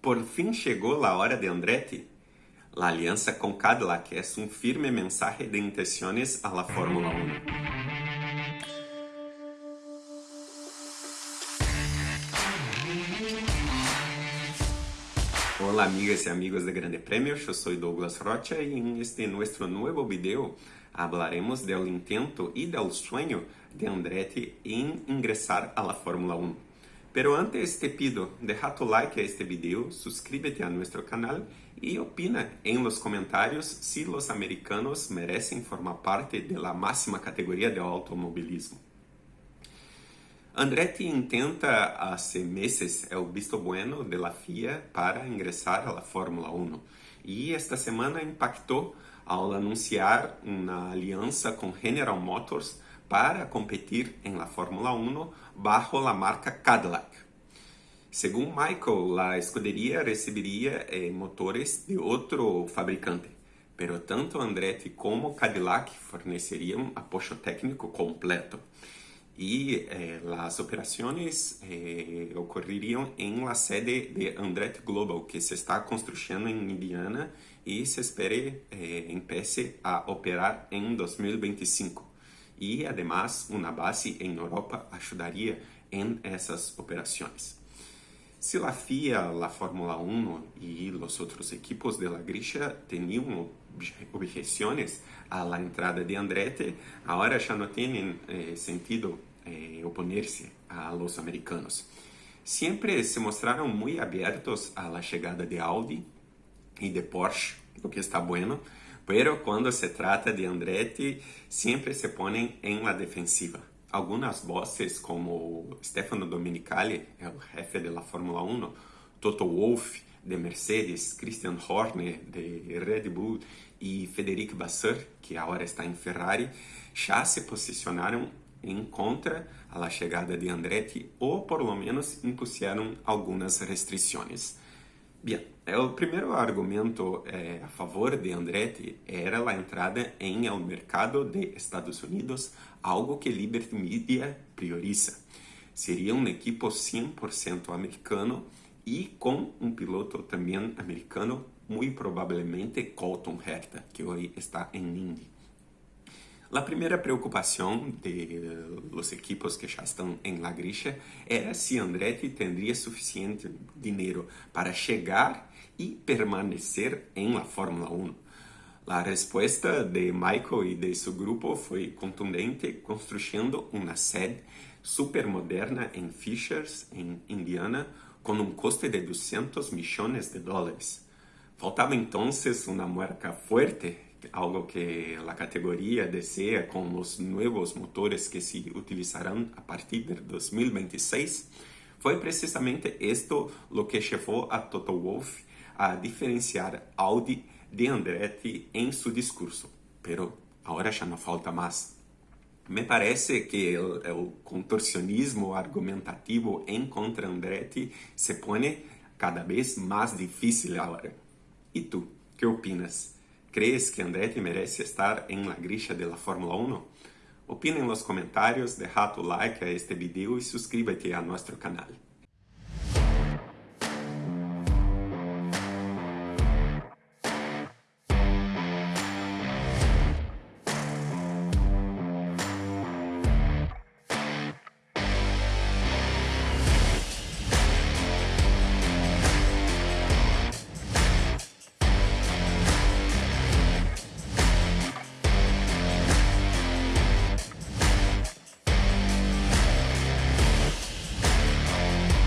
Por fin llegó la hora de Andretti. La alianza con Cadillac es un firme mensaje de intenciones a la Fórmula 1. Hola amigas y amigos de Grande Premio, yo soy Douglas Rocha y en este nuestro nuevo video hablaremos intento y del sueño de Andretti en ingresar a la Fórmula 1. Pero antes te pido, deja tu like a este video, suscríbete a nuestro canal y opina en los comentarios si los americanos merecen formar parte de la máxima categoría de automovilismo. Andretti intenta hace meses el visto bueno de la FIA para ingresar a la Fórmula 1 y esta semana impactó al anunciar una alianza con General Motors para competir en la Fórmula 1 bajo la marca Cadillac. Según Michael, la escudería recibiría eh, motores de otro fabricante, pero tanto Andretti como Cadillac fornecerían apoyo técnico completo y eh, las operaciones eh, ocurrirían en la sede de Andretti Global, que se está construyendo en Indiana y se espere eh, empiece a operar en 2025 y además una base en Europa ayudaría en esas operaciones. Si la FIA, la Fórmula 1 y los otros equipos de la objeciones a la entrada de Andretti, ahora ya no tienen eh, sentido eh, oponerse a los americanos. Siempre se mostraron muy abiertos a la llegada de Audi y de Porsche, lo que está bueno, pero cuando se trata de Andretti, siempre se ponen en la defensiva. Algunas voces como Stefano Domenicali, el jefe de la Fórmula 1, Toto Wolff de Mercedes, Christian Horner de Red Bull y Federic Vasseur, que ahora está en Ferrari, ya se posicionaron en contra a la llegada de Andretti o por lo menos impusieron algunas restricciones. Bien, el primer argumento eh, a favor de Andretti era la entrada en el mercado de Estados Unidos, algo que Liberty Media prioriza. Sería un equipo 100% americano y con un piloto también americano, muy probablemente Colton Herta, que hoy está en Indy. La primera preocupación de los equipos que ya están en la grilla era si Andretti tendría suficiente dinero para llegar y permanecer en la Fórmula 1. La respuesta de Michael y de su grupo fue contundente, construyendo una sede super moderna en Fishers, en Indiana, con un coste de 200 millones de dólares. Faltaba entonces una marca fuerte algo que la categoría desea con los nuevos motores que se utilizarán a partir de 2026, fue precisamente esto lo que llevó a Toto Wolff a diferenciar Audi de Andretti en su discurso. Pero ahora ya no falta más. Me parece que el contorsionismo argumentativo en contra Andretti se pone cada vez más difícil ahora. ¿Y tú? ¿Qué opinas? ¿Crees que Andretti merece estar en la grilla de la Fórmula 1? Opina en los comentarios, deja tu like a este video y suscríbete a nuestro canal.